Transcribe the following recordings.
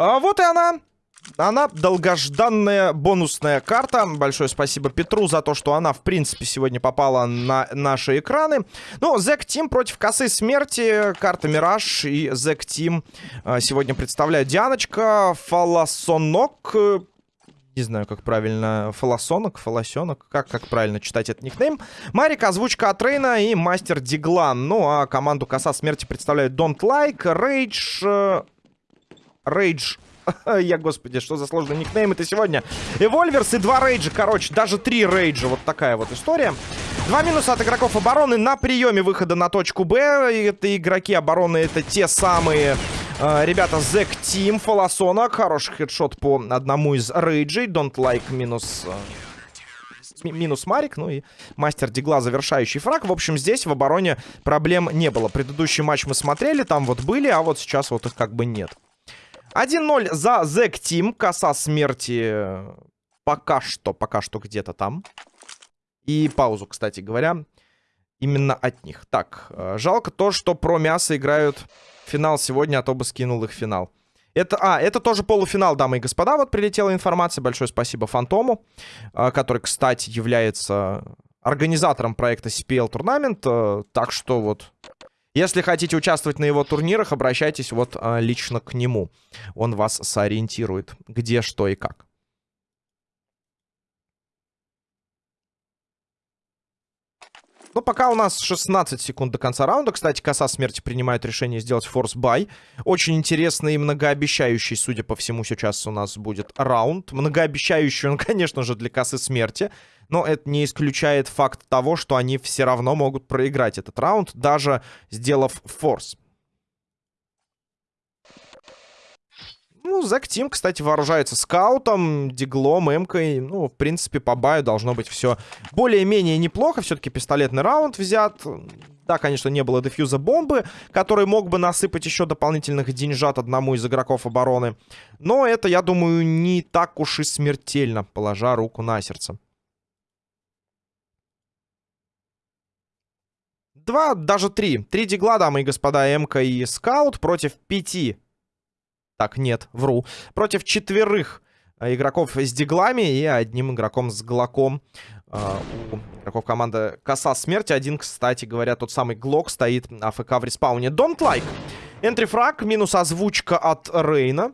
А вот и она. Она долгожданная бонусная карта. Большое спасибо Петру за то, что она, в принципе, сегодня попала на наши экраны. Ну, Зек Тим против косы смерти. Карта Мираж и Зек Тим а, сегодня представляют Дианочка, Фаласонок. Не знаю, как правильно. Фаласонок, Фаласенок. Как, как правильно читать этот никнейм. Марик, озвучка от Рейна и Мастер Диглан. Ну, а команду Коса Смерти представляют Don't Like, Rage... Rage Я, господи, что за сложный никнейм это сегодня? Эвольверс и два рейджа, короче, даже три рейджа. Вот такая вот история. Два минуса от игроков обороны на приеме выхода на точку Б. Это игроки обороны, это те самые... Uh, ребята, Зек Тим, Фолосонок. Хороший хедшот по одному из рейджей. Don't like минус... Uh, минус Марик, ну и мастер Дигла, завершающий фраг. В общем, здесь в обороне проблем не было. Предыдущий матч мы смотрели, там вот были, а вот сейчас вот их как бы нет. 1-0 за Зек Тим. Коса смерти пока что, пока что где-то там. И паузу, кстати говоря, именно от них. Так, э, жалко то, что про мясо играют финал сегодня, а то бы скинул их финал. Это, а, это тоже полуфинал, дамы и господа. Вот прилетела информация. Большое спасибо Фантому, э, который, кстати, является организатором проекта CPL Турнамент. Э, так что вот если хотите участвовать на его турнирах, обращайтесь вот а, лично к нему. Он вас сориентирует, где, что и как. Ну, пока у нас 16 секунд до конца раунда. Кстати, коса смерти принимает решение сделать force buy. Очень интересный и многообещающий, судя по всему, сейчас у нас будет раунд. Многообещающий он, конечно же, для косы смерти. Но это не исключает факт того, что они все равно могут проиграть этот раунд, даже сделав форс. Ну, Зак Тим, кстати, вооружается скаутом, диглом, эмкой. Ну, в принципе, по баю должно быть все более-менее неплохо. Все-таки пистолетный раунд взят. Да, конечно, не было дефьюза бомбы, который мог бы насыпать еще дополнительных деньжат одному из игроков обороны. Но это, я думаю, не так уж и смертельно, положа руку на сердце. Два, даже три. Три дигла, дамы и господа, МК и Скаут против пяти. Так, нет, вру. Против четверых э, игроков с диглами и одним игроком с глоком. Э, у игроков команды Коса Смерти. Один, кстати говоря, тот самый Глок стоит AFK в респауне. Don't like. Entry frag, минус озвучка от Рейна.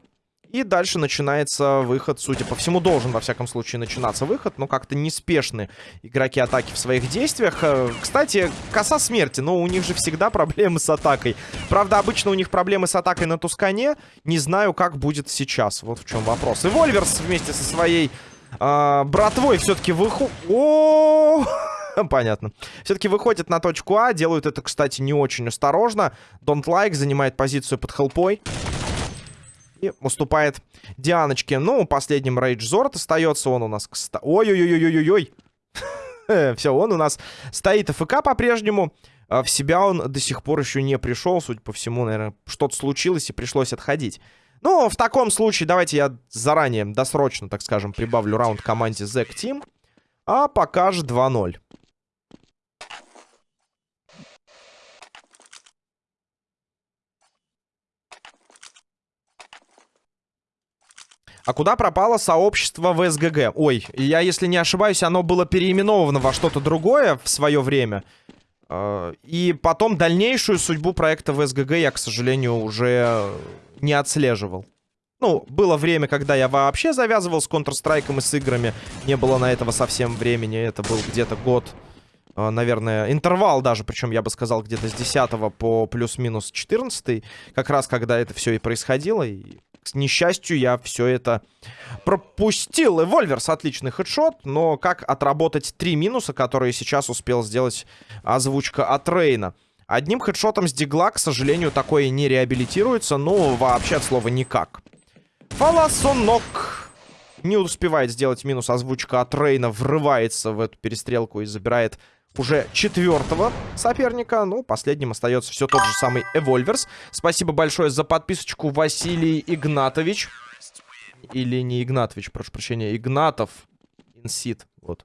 И дальше начинается выход, судя по всему, должен, во всяком случае, начинаться выход. Но как-то неспешны игроки атаки в своих действиях. Э, кстати, коса смерти, но у них же всегда проблемы с атакой. Правда, обычно у них проблемы с атакой на Тускане. Не знаю, как будет сейчас. Вот в чем вопрос. И Вольверс вместе со своей э, братвой все-таки выходит... Понятно. Все-таки выходит на точку А. Делают это, кстати, не очень осторожно. Don't Like занимает позицию под хелпой. И уступает Дианочке. Ну, последним Рейдж Зорт остается. Он у нас... Ой-ой-ой-ой-ой-ой. Все, он у нас стоит АФК по-прежнему. А в себя он до сих пор еще не пришел. Судя по всему, наверное, что-то случилось и пришлось отходить. Ну, в таком случае давайте я заранее, досрочно, так скажем, прибавлю раунд команде Zack Team. А пока же 2-0. А куда пропало сообщество в СГГ? Ой, я, если не ошибаюсь, оно было переименовано во что-то другое в свое время. А, и потом дальнейшую судьбу проекта в СГГ я, к сожалению, уже не отслеживал. Ну, было время, когда я вообще завязывал с Counter-Strike и с играми. Не было на этого совсем времени. Это был где-то год, а, наверное, интервал даже. Причем, я бы сказал, где-то с 10 по плюс-минус 14. Как раз, когда это все и происходило. И к несчастью, я все это пропустил. Эвольверс отличный хедшот, но как отработать три минуса, которые сейчас успел сделать озвучка от Рейна? Одним хедшотом с дигла, к сожалению, такое не реабилитируется, ну, вообще от слова никак. Фаласонок не успевает сделать минус озвучка от Рейна, врывается в эту перестрелку и забирает уже четвертого соперника. Ну, последним остается все тот же самый Эвольверс. Спасибо большое за подписочку, Василий Игнатович. Или не Игнатович, прошу прощения, Игнатов. Инсит, вот.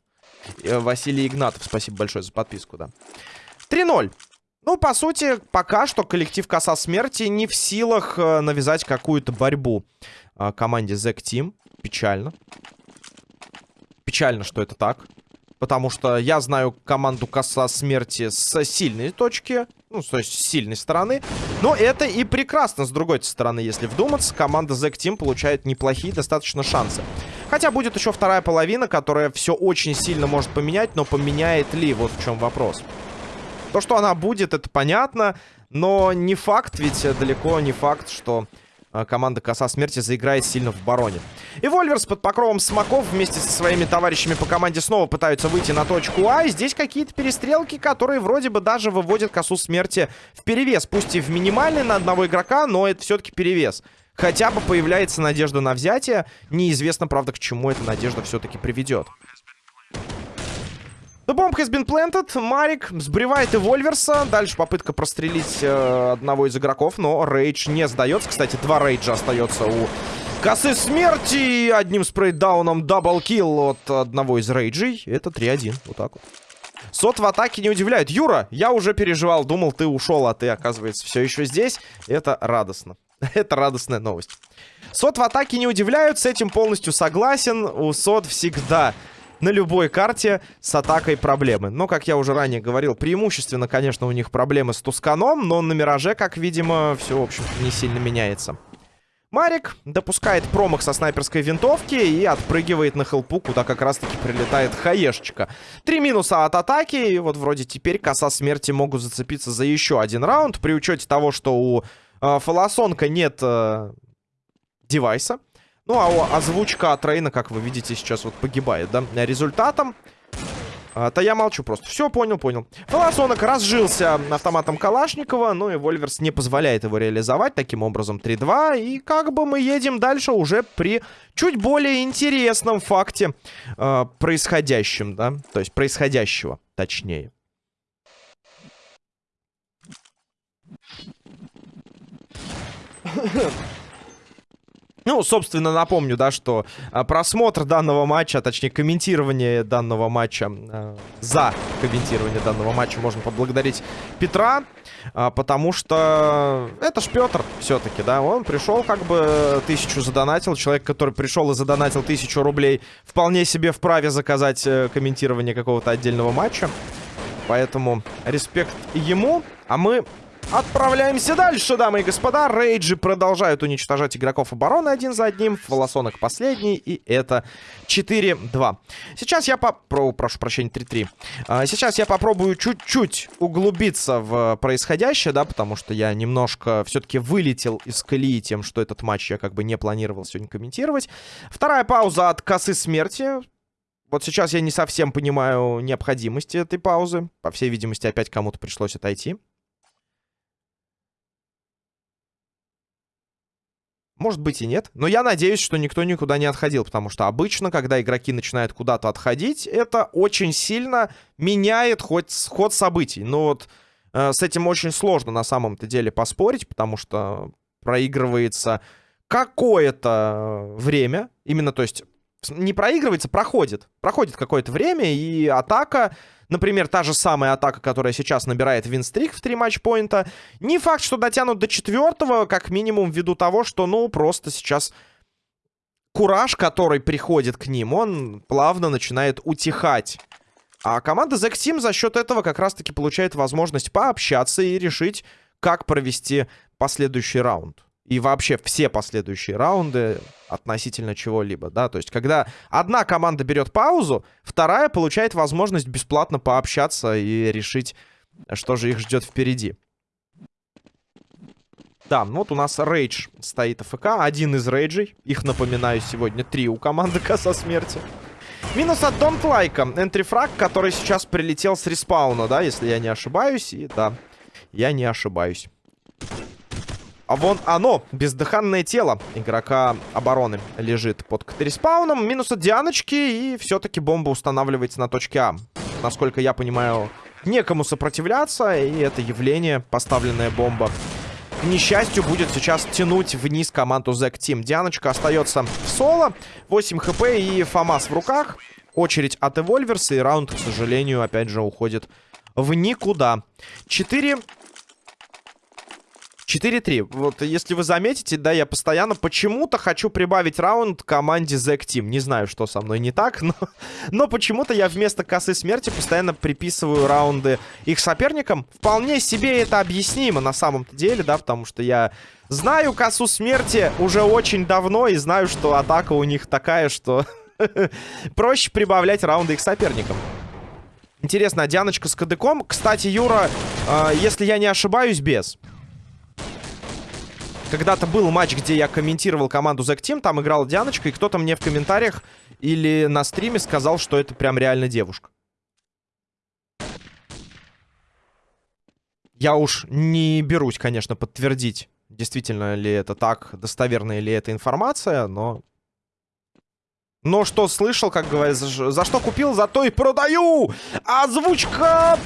Э, Василий Игнатов, спасибо большое за подписку, да. 3-0. Ну, по сути, пока что коллектив Коса Смерти не в силах э, навязать какую-то борьбу а, команде Zack Team. Печально. Печально, что это так. Потому что я знаю команду Коса Смерти с сильной точки. Ну, то есть с сильной стороны. Но это и прекрасно с другой стороны, если вдуматься. Команда Zack Team получает неплохие достаточно шансы. Хотя будет еще вторая половина, которая все очень сильно может поменять. Но поменяет ли? Вот в чем вопрос. То, что она будет, это понятно. Но не факт, ведь далеко не факт, что команда Коса Смерти заиграет сильно в бароне. И Вольверс под покровом смоков вместе со своими товарищами по команде снова пытаются выйти на точку А. И здесь какие-то перестрелки, которые вроде бы даже выводят Косу Смерти в перевес. Пусть и в минимальный на одного игрока, но это все-таки перевес. Хотя бы появляется надежда на взятие. Неизвестно, правда, к чему эта надежда все-таки приведет. The bomb has been planted. Марик сбривает и Вольверса. Дальше попытка прострелить э, одного из игроков, но Рейдж не сдается. Кстати, два Рейджа остается у косы смерти. Одним spray down ом double kill от одного из Рейджей. Это 3-1. Вот так вот. Сот в атаке не удивляет. Юра, я уже переживал, думал, ты ушел, а ты, оказывается, все еще здесь. Это радостно. Это радостная новость. Сот в атаке не удивляют, с этим полностью согласен. У Сот всегда на любой карте с атакой проблемы. Но, как я уже ранее говорил, преимущественно, конечно, у них проблемы с Тусканом, но на Мираже, как видимо, все, в общем не сильно меняется. Марик допускает промах со снайперской винтовки и отпрыгивает на хелпу, куда как раз-таки прилетает хаешечка. Три минуса от атаки, и вот вроде теперь коса смерти могут зацепиться за еще один раунд, при учете того, что у э, Фолосонка нет э, девайса. Ну, а озвучка от Рейна, как вы видите, сейчас вот погибает, да? Результатом... А, то я молчу просто. Все, понял, понял. Волосонок разжился автоматом Калашникова, ну и Вольверс не позволяет его реализовать. Таким образом, 3-2. И как бы мы едем дальше уже при чуть более интересном факте э, происходящем, да? То есть происходящего, точнее. Ну, собственно, напомню, да, что а, просмотр данного матча, а точнее комментирование данного матча, а, за комментирование данного матча можно поблагодарить Петра, а, потому что это ж Петр все-таки, да, он пришел как бы тысячу задонатил, человек, который пришел и задонатил тысячу рублей, вполне себе вправе заказать э, комментирование какого-то отдельного матча, поэтому респект ему, а мы Отправляемся дальше, дамы и господа. Рейджи продолжают уничтожать игроков обороны один за одним. Волосонок последний, и это 4-2. Сейчас я по... Про... Прошу прощения, 3-3. А, сейчас я попробую чуть-чуть углубиться в происходящее, да, потому что я немножко все-таки вылетел из колеи тем, что этот матч я как бы не планировал сегодня комментировать. Вторая пауза от косы смерти. Вот сейчас я не совсем понимаю необходимости этой паузы. По всей видимости, опять кому-то пришлось отойти. Может быть и нет. Но я надеюсь, что никто никуда не отходил. Потому что обычно, когда игроки начинают куда-то отходить, это очень сильно меняет хоть ход событий. Но вот э, с этим очень сложно на самом-то деле поспорить. Потому что проигрывается какое-то время. Именно, то есть, не проигрывается, проходит. Проходит какое-то время, и атака Например, та же самая атака, которая сейчас набирает винстрик в 3 матчпоинта. Не факт, что дотянут до четвертого, как минимум ввиду того, что, ну, просто сейчас кураж, который приходит к ним, он плавно начинает утихать. А команда Zack Team за счет этого как раз-таки получает возможность пообщаться и решить, как провести последующий раунд и вообще все последующие раунды относительно чего-либо, да, то есть когда одна команда берет паузу, вторая получает возможность бесплатно пообщаться и решить, что же их ждет впереди. Да, ну вот у нас рейдж стоит АФК, один из рейджей, их, напоминаю, сегодня три у команды Коса Смерти. Минус от Don't Like, энтрифраг, который сейчас прилетел с респауна, да, если я не ошибаюсь, и да, я не ошибаюсь. А вон оно, бездыханное тело игрока обороны лежит под катериспауном. Минус от Дианочки, и все-таки бомба устанавливается на точке А. Насколько я понимаю, некому сопротивляться, и это явление, поставленная бомба, к несчастью, будет сейчас тянуть вниз команду Зек Тим. Дианочка остается в соло, 8 хп и Фомас в руках. Очередь от Эвольверса, и раунд, к сожалению, опять же уходит в никуда. 4 4-3. Вот если вы заметите, да, я постоянно почему-то хочу прибавить раунд команде Zack Team. Не знаю, что со мной не так, но, но почему-то я вместо косы смерти постоянно приписываю раунды их соперникам. Вполне себе это объяснимо на самом-то деле, да, потому что я знаю косу смерти уже очень давно и знаю, что атака у них такая, что проще прибавлять раунды их соперникам. Интересно, а Дианочка с кадыком? Кстати, Юра, э, если я не ошибаюсь, без. Когда-то был матч, где я комментировал команду Zack Team, там играла Дианочка, и кто-то мне в комментариях или на стриме сказал, что это прям реально девушка. Я уж не берусь, конечно, подтвердить, действительно ли это так, достоверная ли эта информация, но но что слышал, как говорится, за что купил, за то и продаю. Озвучка...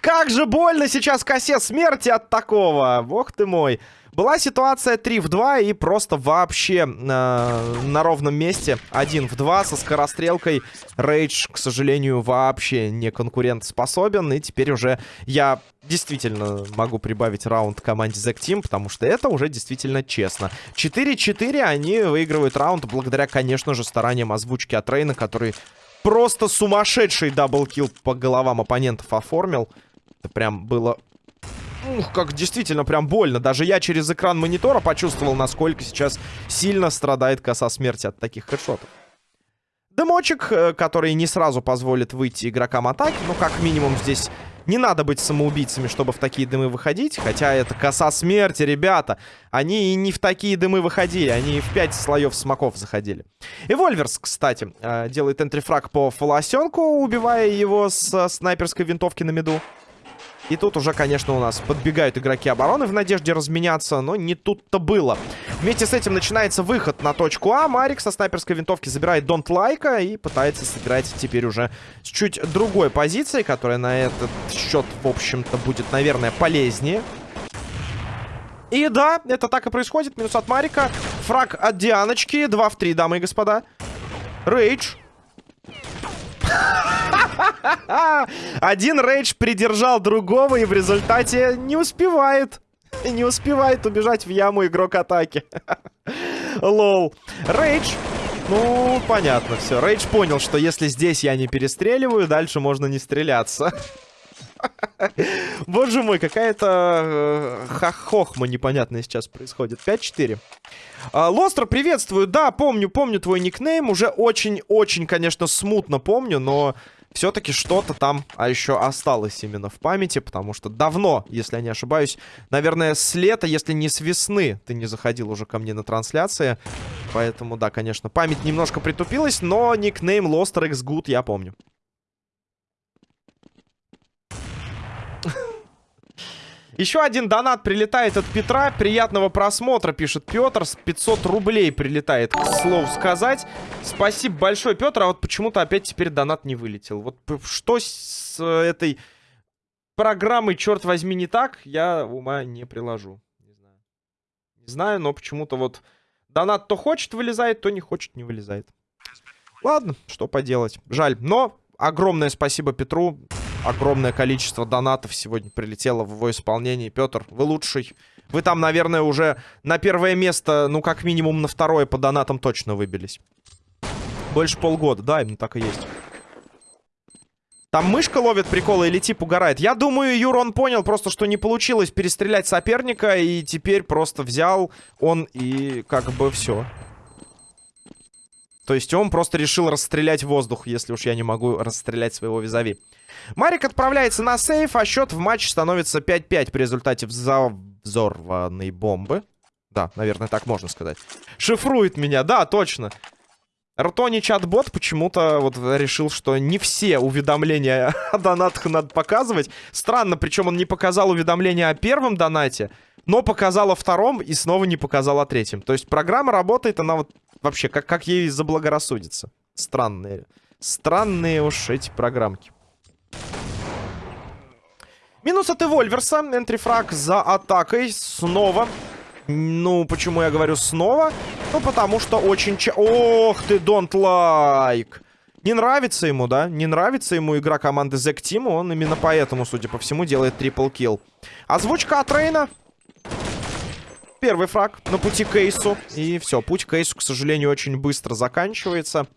Как же больно сейчас косе смерти от такого. Бог ты мой. Была ситуация 3 в 2 и просто вообще э, на ровном месте 1 в 2 со скорострелкой. Рейдж, к сожалению, вообще не конкурентоспособен. И теперь уже я действительно могу прибавить раунд команде Zack Team, потому что это уже действительно честно. 4-4 они выигрывают раунд благодаря, конечно же, стараниям озвучки от Рейна, который просто сумасшедший double kill по головам оппонентов оформил. Это прям было Ух, как действительно прям больно. Даже я через экран монитора почувствовал, насколько сейчас сильно страдает коса смерти от таких хедшотов. Дымочек, э, который не сразу позволит выйти игрокам атаки. Ну, как минимум, здесь не надо быть самоубийцами, чтобы в такие дымы выходить. Хотя это коса смерти, ребята. Они и не в такие дымы выходили. Они в 5 слоев смоков заходили. И Вольверс, кстати, э, делает энтрифраг по фолосенку, убивая его с снайперской винтовки на меду. И тут уже, конечно, у нас подбегают игроки обороны в надежде разменяться, но не тут-то было. Вместе с этим начинается выход на точку А. Марик со снайперской винтовки забирает Донт Лайка и пытается сыграть теперь уже с чуть другой позицией, которая на этот счет, в общем-то, будет, наверное, полезнее. И да, это так и происходит. Минус от Марика. Фраг от Дианочки. 2 в 3, дамы и господа. Рейдж. Один рейдж придержал другого и в результате не успевает. Не успевает убежать в яму игрок атаки. LOL. Рейдж ну, понятно все. Рейдж понял, что если здесь я не перестреливаю, дальше можно не стреляться. Боже мой, какая-то э, хохма непонятная сейчас происходит. 5-4. А, Лостер, приветствую. Да, помню, помню твой никнейм. Уже очень-очень, конечно, смутно помню, но все-таки что-то там а еще осталось именно в памяти, потому что давно, если я не ошибаюсь, наверное, с лета, если не с весны, ты не заходил уже ко мне на трансляции. Поэтому, да, конечно, память немножко притупилась, но никнейм Loster X Good я помню. Еще один донат прилетает от Петра. Приятного просмотра, пишет Петр. С 500 рублей прилетает, к слову сказать. Спасибо большое, Петр. А вот почему-то опять теперь донат не вылетел. Вот что с этой программой, черт возьми, не так, я ума не приложу. Не знаю. Не знаю, но почему-то вот донат то хочет вылезает, то не хочет не вылезает. Ладно, что поделать. Жаль. Но огромное спасибо Петру огромное количество донатов сегодня прилетело в его исполнении. Петр, вы лучший. Вы там, наверное, уже на первое место, ну, как минимум на второе по донатам точно выбились. Больше полгода, да, именно так и есть. Там мышка ловит приколы или тип угорает? Я думаю, Юр, он понял просто, что не получилось перестрелять соперника, и теперь просто взял он и как бы все. То есть он просто решил расстрелять воздух, если уж я не могу расстрелять своего визави. Марик отправляется на сейф, а счет в матче становится 5-5 при результате взорванной бомбы. Да, наверное, так можно сказать. Шифрует меня, да, точно. Ртони чат-бот почему-то вот решил, что не все уведомления о донатах надо показывать. Странно, причем он не показал уведомления о первом донате, но показал о втором и снова не показал о третьем. То есть программа работает, она вот вообще как, как ей заблагорассудится. Странные. Странные уж эти программки. Минус от Эвольверса. Энтрифраг за атакой. Снова. Ну, почему я говорю снова? Ну, потому что очень... Ч... Ох ты, don't like. Не нравится ему, да? Не нравится ему игра команды Zack Team. Он именно поэтому, судя по всему, делает трипл килл. Озвучка от Рейна. Первый фраг на пути к Эйсу. И все, путь к Эйсу, к сожалению, очень быстро заканчивается.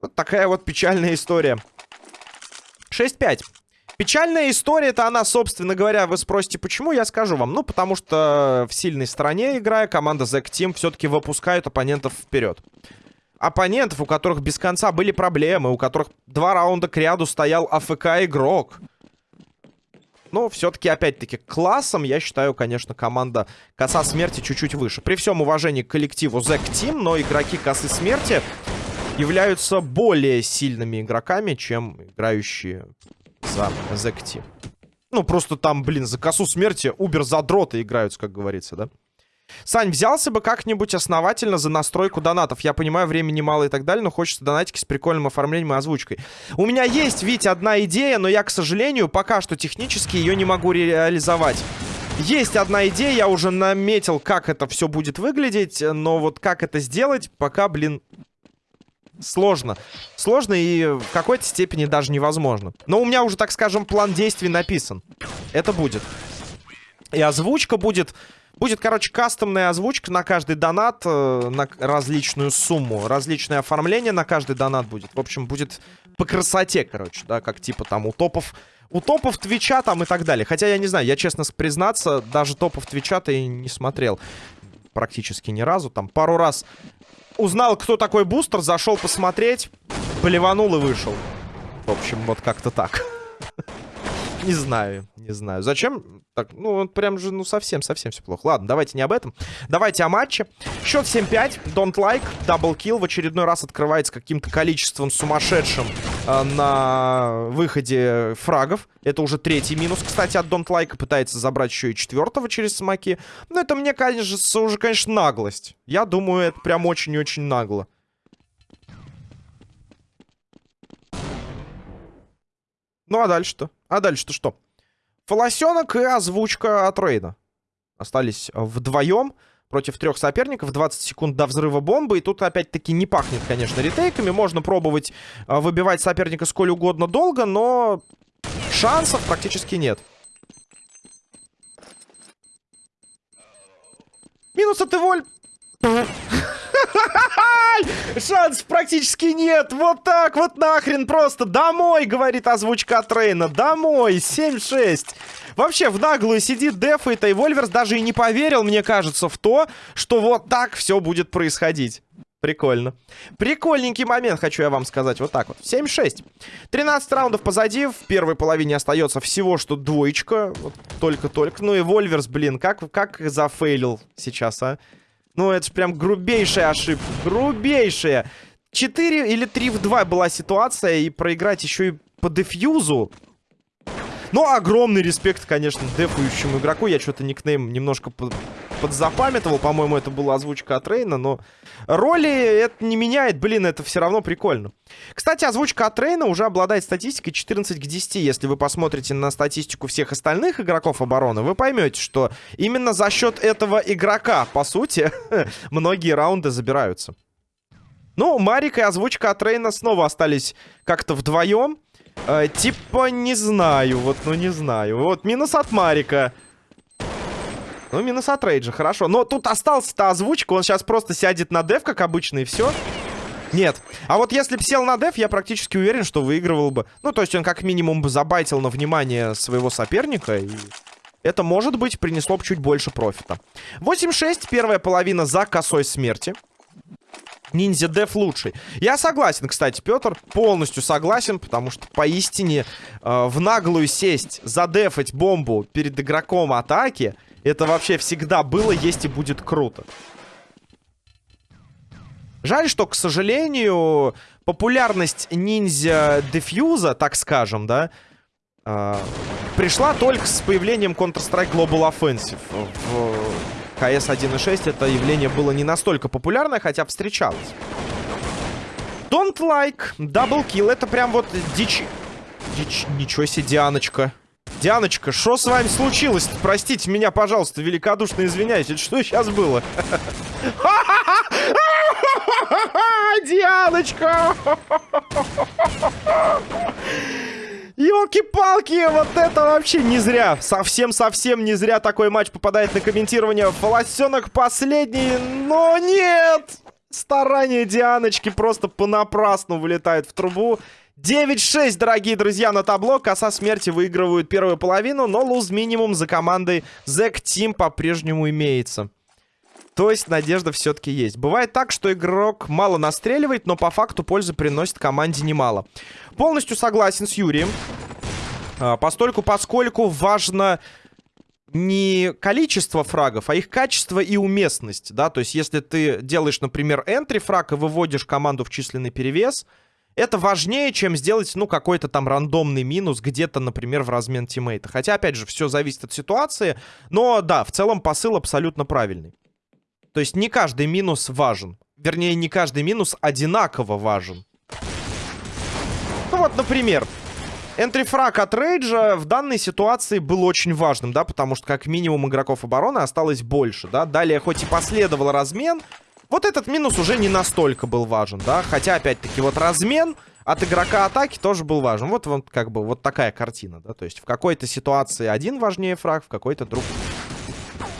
Вот такая вот печальная история. 6-5. Печальная история-то она, собственно говоря, вы спросите, почему, я скажу вам. Ну, потому что в сильной стороне играя, команда Zack Team все-таки выпускает оппонентов вперед. Оппонентов, у которых без конца были проблемы, у которых два раунда к ряду стоял АФК игрок. Но все-таки, опять-таки, классом, я считаю, конечно, команда Коса Смерти чуть-чуть выше. При всем уважении к коллективу Zack Team, но игроки Косы Смерти являются более сильными игроками, чем играющие за Zack Ну, просто там, блин, за косу смерти убер-задроты играются, как говорится, да? Сань, взялся бы как-нибудь основательно за настройку донатов. Я понимаю, времени мало и так далее, но хочется донатики с прикольным оформлением и озвучкой. У меня есть, ведь одна идея, но я, к сожалению, пока что технически ее не могу реализовать. Есть одна идея, я уже наметил, как это все будет выглядеть, но вот как это сделать, пока, блин, сложно. Сложно и в какой-то степени даже невозможно. Но у меня уже, так скажем, план действий написан. Это будет. И озвучка будет... Будет, короче, кастомная озвучка на каждый донат, э, на различную сумму. Различное оформление на каждый донат будет. В общем, будет по красоте, короче, да, как типа там у топов... У топов Твича там и так далее. Хотя я не знаю, я честно признаться, даже топов Твича-то и не смотрел практически ни разу. Там пару раз узнал, кто такой бустер, зашел посмотреть, плеванул и вышел. В общем, вот как-то так. Не знаю, не знаю. Зачем? Так, ну, прям же, ну, совсем-совсем все плохо. Ладно, давайте не об этом. Давайте о матче. Счет 7-5. Don't like. Даблкил в очередной раз открывается каким-то количеством сумасшедшим э, на выходе фрагов. Это уже третий минус, кстати, от Don't like. Пытается забрать еще и четвертого через смоки. Но это мне, конечно, уже, конечно, наглость. Я думаю, это прям очень-очень нагло. Ну, а дальше-то? А дальше-то что? Фолосенок и озвучка от Рейна. Остались вдвоем против трех соперников. 20 секунд до взрыва бомбы. И тут опять-таки не пахнет, конечно, ретейками. Можно пробовать а, выбивать соперника сколь угодно долго, но шансов практически нет. Минус от Эволь. Шансов практически нет. Вот так вот нахрен просто. Домой, говорит озвучка от Рейна. Домой. 7-6. Вообще, в наглую сидит Деф и Тайвольверс даже и не поверил, мне кажется, в то, что вот так все будет происходить. Прикольно. Прикольненький момент, хочу я вам сказать. Вот так вот. 7-6. 13 раундов позади. В первой половине остается всего что двоечка. Только-только. Вот, ну и Вольверс, блин, как, как зафейлил сейчас, а? Ну, это же прям грубейшая ошибка. Грубейшая. 4 или 3 в 2 была ситуация. И проиграть еще и по дефьюзу. Но огромный респект, конечно, дефующему игроку. Я что-то никнейм немножко подзапамятовал. По-моему, это была озвучка от Рейна. Но роли это не меняет. Блин, это все равно прикольно. Кстати, озвучка от Рейна уже обладает статистикой 14 к 10. Если вы посмотрите на статистику всех остальных игроков обороны, вы поймете, что именно за счет этого игрока, по сути, многие раунды забираются. Ну, Марик и озвучка от Рейна снова остались как-то вдвоем. Э, типа, не знаю. Вот, ну, не знаю. Вот, минус от Марика. Ну, минус от Рейджа, хорошо. Но тут остался-то озвучка. Он сейчас просто сядет на деф, как обычно, и все. Нет. А вот если бы сел на деф, я практически уверен, что выигрывал бы. Ну, то есть он как минимум бы забайтил на внимание своего соперника. И это, может быть, принесло бы чуть больше профита. 8-6, первая половина за косой смерти. Ниндзя Деф лучший. Я согласен, кстати, Петр, полностью согласен, потому что поистине э, в наглую сесть, задефать бомбу перед игроком атаки, это вообще всегда было, есть и будет круто. Жаль, что, к сожалению, популярность ниндзя дефьюза, так скажем, да, э, пришла только с появлением Counter-Strike Global Offensive в КС 1.6 это явление было не настолько популярное, хотя встречалось. Don't like, double kill. Это прям вот дичь... Дичь... Ничего себе, Дианочка. Дианочка, что с вами случилось? Простите меня, пожалуйста, великодушно извиняюсь. Это что сейчас было? Дианочка! Елки-палки, вот это вообще не зря. Совсем-совсем не зря такой матч попадает на комментирование. Фолосенок последний, но нет! Старания Дианочки просто понапрасну вылетают в трубу. 9-6, дорогие друзья, на табло. Коса смерти выигрывают первую половину, но луз минимум за командой Зек Тим по-прежнему имеется. То есть надежда все-таки есть. Бывает так, что игрок мало настреливает, но по факту пользы приносит команде немало. Полностью согласен с Юрием. А, постольку, поскольку важно не количество фрагов, а их качество и уместность, да, то есть если ты делаешь, например, энтри фраг и выводишь команду в численный перевес, это важнее, чем сделать, ну, какой-то там рандомный минус где-то, например, в размен тиммейта. Хотя, опять же, все зависит от ситуации, но, да, в целом посыл абсолютно правильный. То есть не каждый минус важен. Вернее, не каждый минус одинаково важен. Ну вот, например, энтрифраг от Рейджа в данной ситуации был очень важным, да, потому что как минимум игроков обороны осталось больше, да. Далее хоть и последовал размен, вот этот минус уже не настолько был важен, да. Хотя, опять-таки, вот размен от игрока атаки тоже был важен. Вот, вот как бы вот такая картина, да. То есть в какой-то ситуации один важнее фраг, в какой-то другой.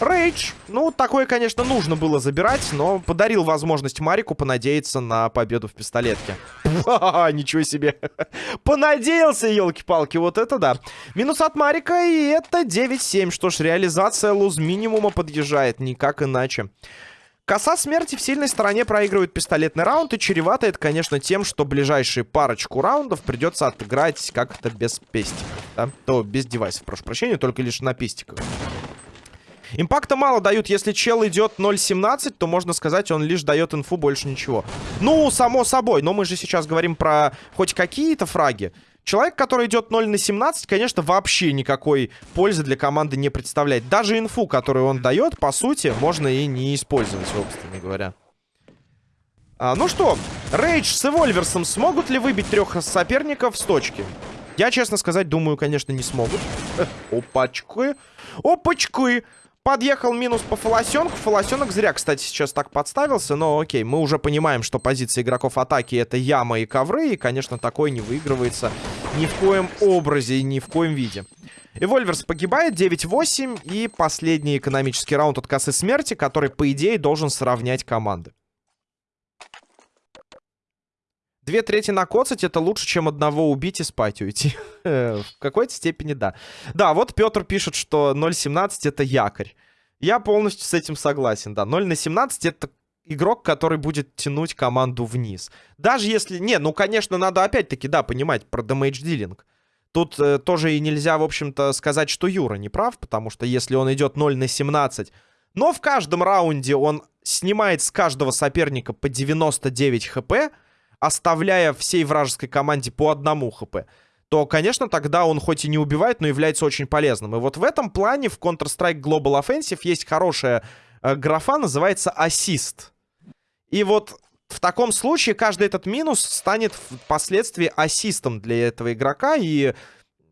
Рейдж. Ну, такое, конечно, нужно было забирать, но подарил возможность Марику понадеяться на победу в пистолетке. Ничего себе. Понадеялся, елки-палки, вот это да. Минус от Марика, и это 9-7. Что ж, реализация луз минимума подъезжает, никак иначе. Коса смерти в сильной стороне проигрывает пистолетный раунд, и чревато это, конечно, тем, что ближайшие парочку раундов придется отыграть как-то без пестиков, да? То без девайсов, прошу прощения, только лишь на пестиках. Импакта мало дают. Если чел идет 0.17, то можно сказать, он лишь дает инфу, больше ничего. Ну, само собой. Но мы же сейчас говорим про хоть какие-то фраги. Человек, который идет 0 на 17, конечно, вообще никакой пользы для команды не представляет. Даже инфу, которую он дает, по сути, можно и не использовать, собственно говоря. А, ну что, Рейдж с Эвольверсом смогут ли выбить трех соперников с точки? Я, честно сказать, думаю, конечно, не смогут. Опачки. Опачки. Подъехал минус по Фолосенку. Фолосенок зря, кстати, сейчас так подставился. Но окей, мы уже понимаем, что позиция игроков атаки это яма и ковры. И, конечно, такой не выигрывается ни в коем образе и ни в коем виде. Эвольверс погибает 9-8. И последний экономический раунд от косы смерти, который, по идее, должен сравнять команды. Две трети накоцать это лучше, чем одного убить и спать уйти. В какой-то степени да. Да, вот Петр пишет, что 0.17 это якорь. Я полностью с этим согласен, да. 0 на 17 это игрок, который будет тянуть команду вниз. Даже если... Не, ну, конечно, надо опять-таки, да, понимать про damage дилинг. Тут э, тоже и нельзя, в общем-то, сказать, что Юра не прав, потому что если он идет 0 на 17, но в каждом раунде он снимает с каждого соперника по 99 хп, оставляя всей вражеской команде по одному хп, то, конечно, тогда он хоть и не убивает, но является очень полезным. И вот в этом плане в Counter-Strike Global Offensive есть хорошая э, графа, называется ассист. И вот в таком случае каждый этот минус станет впоследствии ассистом для этого игрока, и,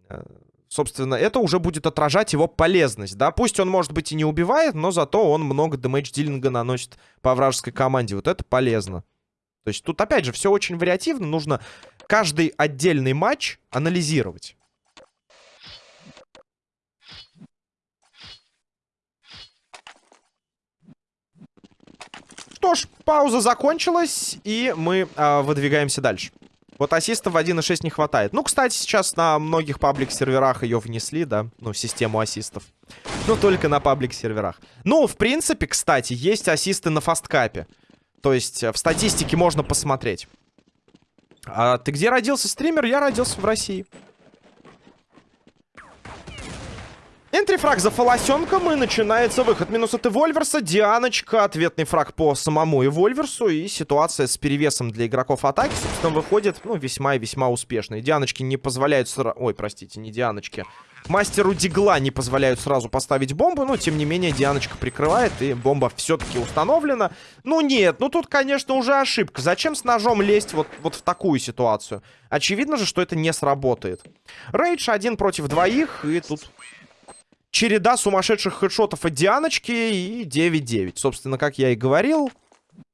э, собственно, это уже будет отражать его полезность, да. Пусть он, может быть, и не убивает, но зато он много дэмэдж-дилинга наносит по вражеской команде. Вот это полезно. То есть тут, опять же, все очень вариативно. Нужно каждый отдельный матч анализировать. Что ж, пауза закончилась, и мы э, выдвигаемся дальше. Вот ассистов в 1.6 не хватает. Ну, кстати, сейчас на многих паблик-серверах ее внесли, да, ну, систему ассистов. Но только на паблик-серверах. Ну, в принципе, кстати, есть ассисты на фасткапе. То есть э, в статистике можно посмотреть. А ты где родился, стример? Я родился в России. Энтрифраг за фолосенком и начинается выход. Минус от Эвольверса. Дианочка. Ответный фраг по самому Эвольверсу. И ситуация с перевесом для игроков атаки, собственно, выходит, ну, весьма и весьма успешной. Дианочки не позволяют... Ой, простите, не Дианочки. Мастеру Дигла не позволяют сразу поставить бомбу, но, тем не менее, Дианочка прикрывает, и бомба все-таки установлена. Ну, нет, ну тут, конечно, уже ошибка. Зачем с ножом лезть вот, вот в такую ситуацию? Очевидно же, что это не сработает. Рейдж один против двоих, и тут череда сумасшедших хедшотов от Дианочки и 9-9. Собственно, как я и говорил,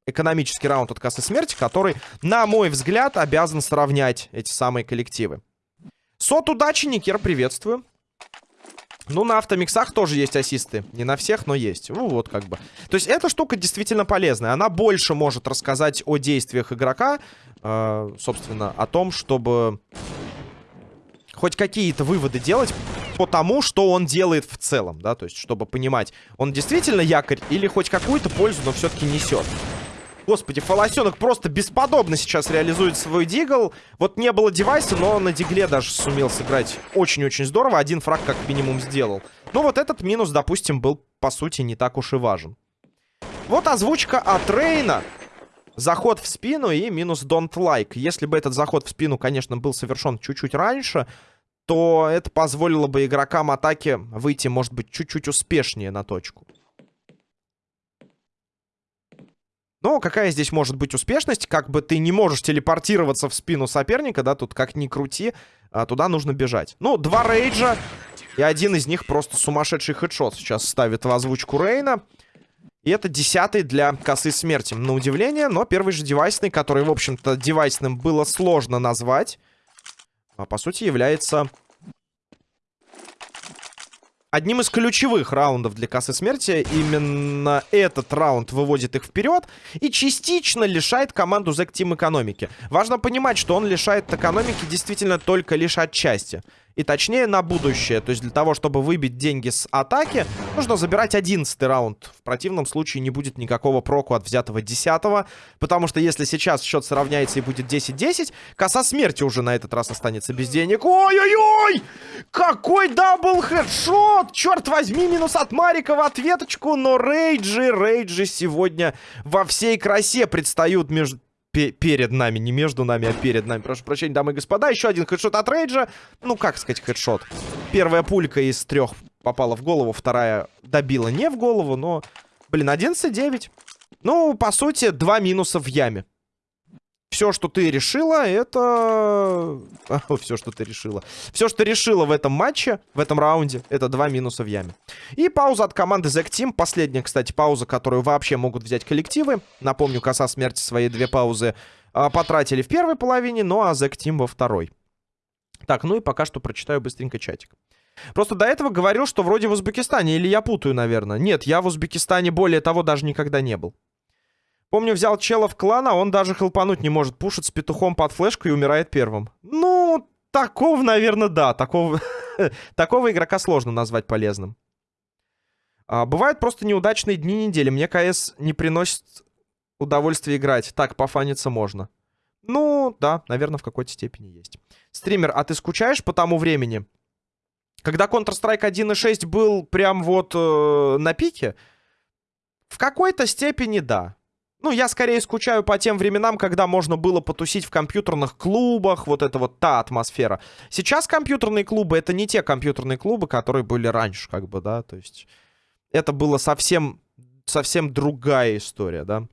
экономический раунд от кассы смерти, который, на мой взгляд, обязан сравнять эти самые коллективы. Сот удачи, Никер, приветствую. Ну, на автомиксах тоже есть ассисты. Не на всех, но есть. Ну, вот как бы. То есть, эта штука действительно полезная. Она больше может рассказать о действиях игрока. Э, собственно, о том, чтобы хоть какие-то выводы делать по тому, что он делает в целом, да, то есть, чтобы понимать, он действительно якорь или хоть какую-то пользу, но все-таки несет. Господи, Фолосенок просто бесподобно сейчас реализует свой дигл. Вот не было девайса, но на дигле даже сумел сыграть очень-очень здорово. Один фраг как минимум сделал. Но вот этот минус, допустим, был, по сути, не так уж и важен. Вот озвучка от Рейна. Заход в спину и минус don't like. Если бы этот заход в спину, конечно, был совершен чуть-чуть раньше, то это позволило бы игрокам атаки выйти, может быть, чуть-чуть успешнее на точку. Но какая здесь может быть успешность? Как бы ты не можешь телепортироваться в спину соперника, да, тут как ни крути, а туда нужно бежать. Ну, два рейджа, и один из них просто сумасшедший хедшот сейчас ставит в озвучку Рейна. И это десятый для косы смерти, на удивление. Но первый же девайсный, который, в общем-то, девайсным было сложно назвать, а по сути является одним из ключевых раундов для кассы смерти. Именно этот раунд выводит их вперед и частично лишает команду Зек Тим экономики. Важно понимать, что он лишает экономики действительно только лишь отчасти. И точнее на будущее. То есть для того, чтобы выбить деньги с атаки, нужно забирать 11 раунд. В противном случае не будет никакого проку от взятого 10 -го, Потому что если сейчас счет сравняется и будет 10-10, коса смерти уже на этот раз останется без денег. Ой-ой-ой! Какой double headshot! Черт возьми, минус от Марика в ответочку. Но рейджи, рейджи сегодня во всей красе предстают между перед нами, не между нами, а перед нами. Прошу прощения, дамы и господа. Еще один хедшот от Рейджа. Ну, как сказать хедшот? Первая пулька из трех попала в голову, вторая добила не в голову, но... Блин, 11-9. Ну, по сути, два минуса в яме. Все, что ты решила, это... Все, что ты решила. Все, что ты решила в этом матче, в этом раунде, это два минуса в яме. И пауза от команды Zack Team. Последняя, кстати, пауза, которую вообще могут взять коллективы. Напомню, коса смерти свои две паузы а, потратили в первой половине, ну а Zack Team во второй. Так, ну и пока что прочитаю быстренько чатик. Просто до этого говорил, что вроде в Узбекистане, или я путаю, наверное. Нет, я в Узбекистане, более того, даже никогда не был. Помню, взял чела в клан, а он даже хелпануть не может. Пушит с петухом под флешку и умирает первым. Ну, такого, наверное, да. Такого, такого игрока сложно назвать полезным. А, бывают просто неудачные дни недели. Мне КС не приносит удовольствия играть. Так, пофаниться можно. Ну, да, наверное, в какой-то степени есть. Стример, а ты скучаешь по тому времени? Когда Counter-Strike 1.6 был прям вот э, на пике? В какой-то степени да. Ну, я скорее скучаю по тем временам, когда можно было потусить в компьютерных клубах, вот это вот та атмосфера. Сейчас компьютерные клубы — это не те компьютерные клубы, которые были раньше, как бы, да, то есть... Это было совсем, совсем другая история, да.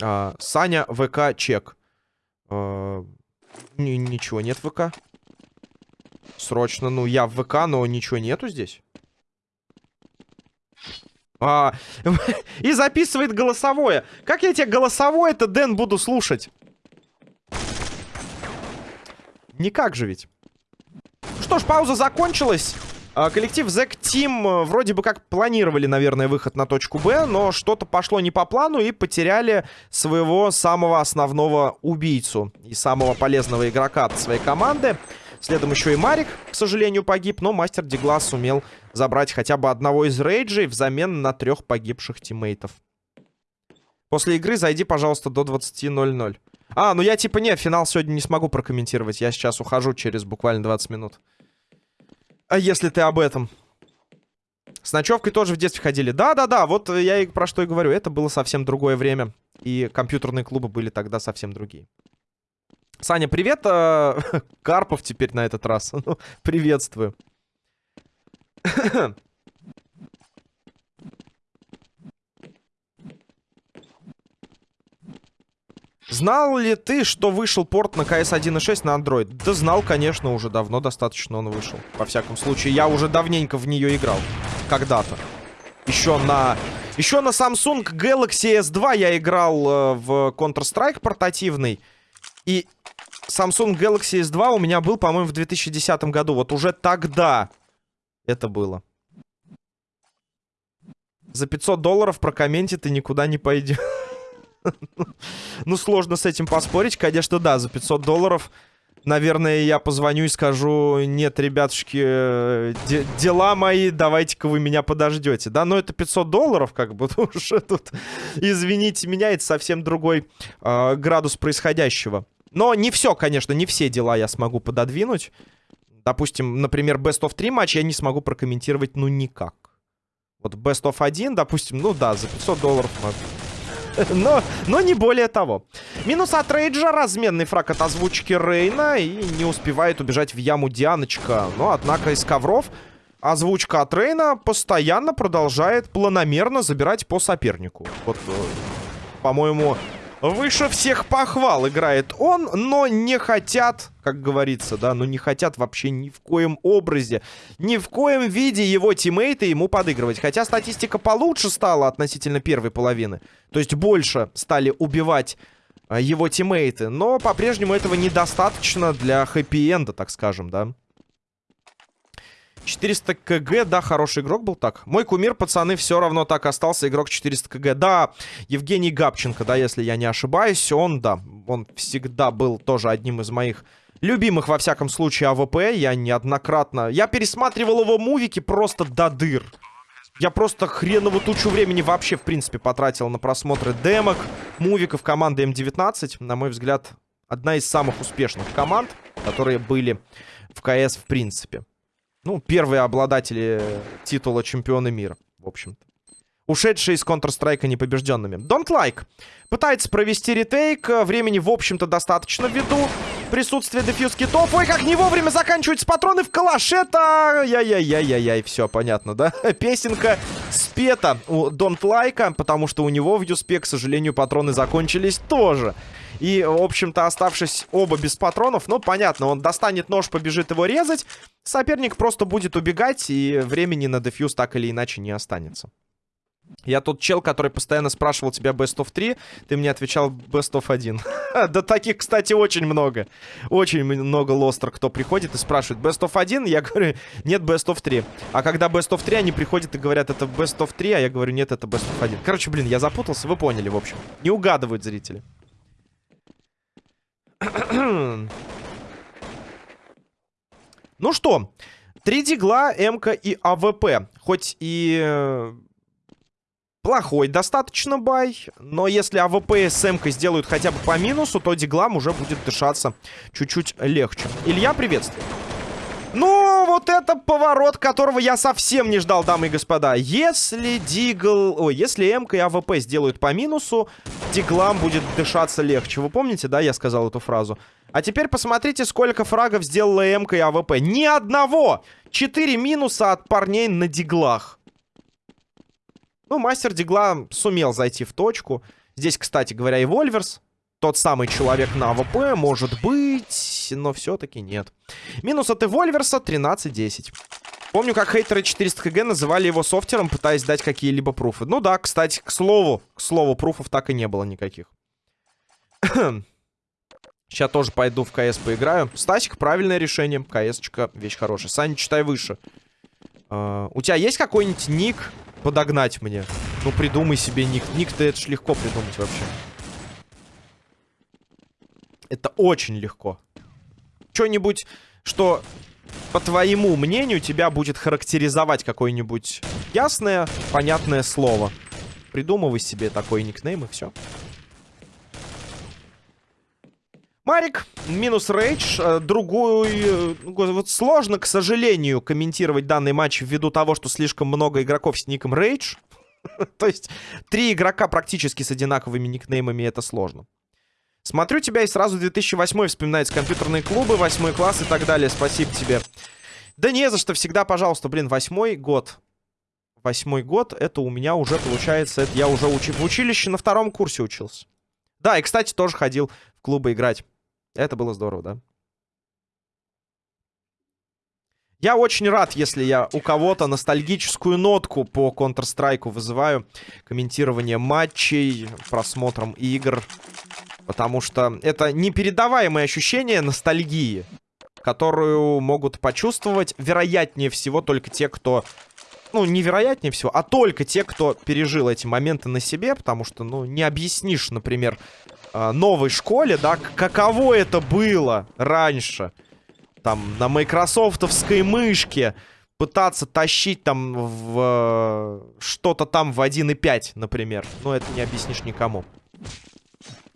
А, Саня, ВК, чек. А, ничего нет ВК. Срочно, ну, я в ВК, но ничего нету здесь. А, и записывает голосовое. Как я тебе голосовое-то, Дэн, буду слушать? Никак же ведь. Что ж, пауза закончилась. А, коллектив Zack Team э, вроде бы как планировали, наверное, выход на точку Б, но что-то пошло не по плану и потеряли своего самого основного убийцу и самого полезного игрока от своей команды. Следом еще и Марик, к сожалению, погиб, но мастер Диглас сумел забрать хотя бы одного из рейджей взамен на трех погибших тиммейтов. После игры зайди, пожалуйста, до 20.00. А, ну я типа не, финал сегодня не смогу прокомментировать. Я сейчас ухожу через буквально 20 минут. А если ты об этом? С ночевкой тоже в детстве ходили. Да-да-да, вот я и про что и говорю. Это было совсем другое время. И компьютерные клубы были тогда совсем другие. Саня, привет. Э, Карпов теперь на этот раз. Ну, приветствую. Знал ли ты, что вышел порт на CS 1.6 на Android? Да знал, конечно, уже давно достаточно он вышел. Во всяком случае, я уже давненько в нее играл. Когда-то. Еще на Еще на Samsung Galaxy S2 я играл э, в Counter-Strike портативный. И Samsung Galaxy S2 у меня был, по-моему, в 2010 году. Вот уже тогда это было. За 500 долларов прокомменте ты никуда не пойдешь. Ну, сложно с этим поспорить. Конечно, да, за 500 долларов, наверное, я позвоню и скажу, нет, ребятушки, э, де дела мои, давайте-ка вы меня подождете. Да, но это 500 долларов, как бы, уже тут, извините меня, это совсем другой э, градус происходящего. Но не все, конечно, не все дела я смогу пододвинуть. Допустим, например, Best of 3 матч я не смогу прокомментировать, ну, никак. Вот Best of 1, допустим, ну да, за 500 долларов. Но, но не более того. Минус от Рейджа, разменный фраг от озвучки Рейна. И не успевает убежать в яму Дианочка. Но, однако, из ковров озвучка от Рейна постоянно продолжает планомерно забирать по сопернику. Вот, э, по-моему, Выше всех похвал играет он, но не хотят, как говорится, да, но не хотят вообще ни в коем образе, ни в коем виде его тиммейты ему подыгрывать. Хотя статистика получше стала относительно первой половины. То есть больше стали убивать а, его тиммейты. Но по-прежнему этого недостаточно для хэппи-энда, так скажем, да. 400 кг, да, хороший игрок был так. Мой кумир, пацаны, все равно так остался игрок 400 кг. Да, Евгений Габченко, да, если я не ошибаюсь, он, да, он всегда был тоже одним из моих любимых, во всяком случае, АВП. Я неоднократно... Я пересматривал его мувики просто до дыр. Я просто хреново тучу времени вообще, в принципе, потратил на просмотры демок, мувиков команды М19. На мой взгляд, одна из самых успешных команд, которые были в КС в принципе. Ну, первые обладатели титула чемпиона мира, в общем-то. Ушедшие из Counter-Strike непобежденными. Don't Like. Пытается провести ретейк. Времени, в общем-то, достаточно ввиду присутствия дефьюз китов. Ой, как не вовремя заканчиваются патроны в калашета. Яй-яй-яй-яй-яй. Все понятно, да? Песенка спета у Don't Like, потому что у него в Юспе, к сожалению, патроны закончились тоже. И, в общем-то, оставшись оба без патронов, ну, понятно, он достанет нож, побежит его резать. Соперник просто будет убегать, и времени на дефьюз так или иначе не останется. Я тот чел, который постоянно спрашивал тебя Best of 3, ты мне отвечал Best of 1. да таких, кстати, очень много. Очень много лостер, кто приходит и спрашивает Best of 1, я говорю, нет Best of 3. А когда Best of 3, они приходят и говорят, это Best of 3, а я говорю, нет, это Best of 1. Короче, блин, я запутался, вы поняли, в общем. Не угадывают зрители. ну что, три дигла, МК и АВП. Хоть и э, плохой достаточно buy, но если АВП с МК сделают хотя бы по минусу, то диглам уже будет дышаться чуть-чуть легче. Илья, приветствую. Ну, вот это поворот, которого я совсем не ждал, дамы и господа. Если Дигл... Ой, если МК и АВП сделают по минусу, Диглам будет дышаться легче. Вы помните, да, я сказал эту фразу? А теперь посмотрите, сколько фрагов сделала МК и АВП. Ни одного! Четыре минуса от парней на Диглах. Ну, мастер Дигла сумел зайти в точку. Здесь, кстати говоря, и Вольверс тот самый человек на АВП, может быть, но все-таки нет. Минус от Эвольверса 13-10. Помню, как хейтеры 400 КГ называли его софтером, пытаясь дать какие-либо пруфы. Ну да, кстати, к слову, к слову, пруфов так и не было никаких. Сейчас тоже пойду в КС поиграю. Стасик, правильное решение. КС-очка, вещь хорошая. Саня, читай выше. Uh, у тебя есть какой-нибудь ник подогнать мне? Ну, придумай себе ник. Ник-то это ж легко придумать вообще. Это очень легко. Что-нибудь, что, по твоему мнению, тебя будет характеризовать какое-нибудь ясное, понятное слово. Придумывай себе такой никнейм и все. Марик, минус рейдж. Э, другую... Э, вот сложно, к сожалению, комментировать данный матч ввиду того, что слишком много игроков с ником рейдж. То есть три игрока практически с одинаковыми никнеймами, это сложно. Смотрю тебя и сразу 2008 вспоминается компьютерные клубы, 8 класс и так далее. Спасибо тебе. Да не за что, всегда, пожалуйста. Блин, восьмой год. Восьмой год, это у меня уже получается, это я уже учи... в училище на втором курсе учился. Да, и, кстати, тоже ходил в клубы играть. Это было здорово, да. Я очень рад, если я у кого-то ностальгическую нотку по Counter-Strike вызываю. Комментирование матчей, просмотром игр. Потому что это непередаваемое ощущение ностальгии, которую могут почувствовать, вероятнее всего, только те, кто... Ну, невероятнее всего, а только те, кто пережил эти моменты на себе, потому что, ну, не объяснишь, например, а, новой школе, да, каково это было раньше. Там, на майкрософтовской мышке пытаться тащить там в что-то там в 1.5, например. Ну, это не объяснишь никому.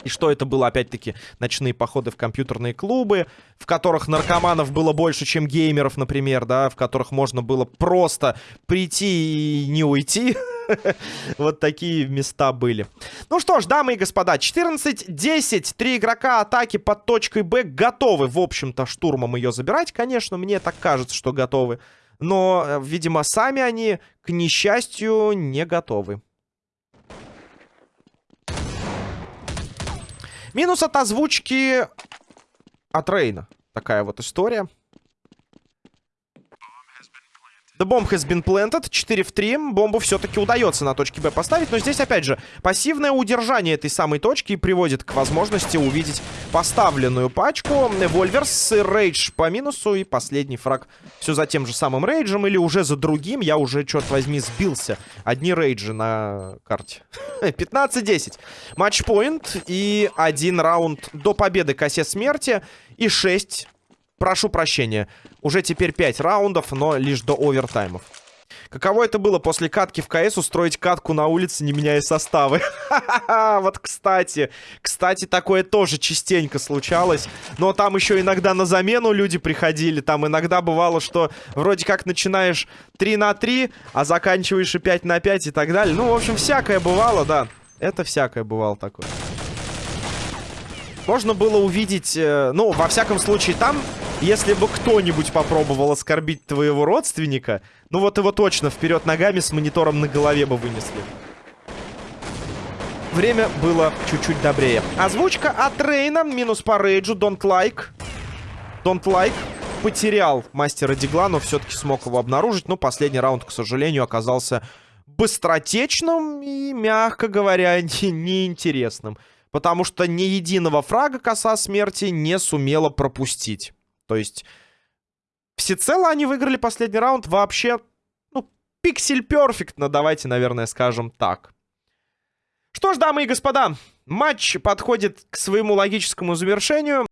И что это было, опять-таки, ночные походы в компьютерные клубы, в которых наркоманов было больше, чем геймеров, например, да, в которых можно было просто прийти и не уйти. Вот такие места были. Ну что ж, дамы и господа, 14-10. Три игрока атаки под точкой Б готовы, в общем-то, штурмом ее забирать. Конечно, мне так кажется, что готовы. Но, э, видимо, сами они, к несчастью, не готовы. Минус от озвучки от Рейна. Такая вот история. The bomb has been planted. 4 в 3. Бомбу все-таки удается на точке Б поставить. Но здесь, опять же, пассивное удержание этой самой точки приводит к возможности увидеть поставленную пачку. Вольверс, Рейдж по минусу и последний фраг все за тем же самым Рейджем или уже за другим. Я уже, черт возьми, сбился. Одни Рейджи на карте. 15-10. Матчпоинт и один раунд до победы косе смерти. И 6 прошу прощения, уже теперь 5 раундов, но лишь до овертаймов. Каково это было после катки в КС устроить катку на улице, не меняя составы? Вот, кстати. Кстати, такое тоже частенько случалось. Но там еще иногда на замену люди приходили. Там иногда бывало, что вроде как начинаешь 3 на 3, а заканчиваешь и 5 на 5 и так далее. Ну, в общем, всякое бывало, да. Это всякое бывало такое. Можно было увидеть, э, ну, во всяком случае, там если бы кто-нибудь попробовал оскорбить твоего родственника, ну вот его точно вперед ногами с монитором на голове бы вынесли. Время было чуть-чуть добрее. Озвучка от Рейна. Минус по рейджу. Don't like. Don't like. Потерял мастера Дигла, но все-таки смог его обнаружить. Но последний раунд, к сожалению, оказался быстротечным и, мягко говоря, неинтересным. Потому что ни единого фрага коса смерти не сумела пропустить. То есть всецело они выиграли последний раунд вообще, ну, пиксель перфектно, давайте, наверное, скажем так. Что ж, дамы и господа, матч подходит к своему логическому завершению.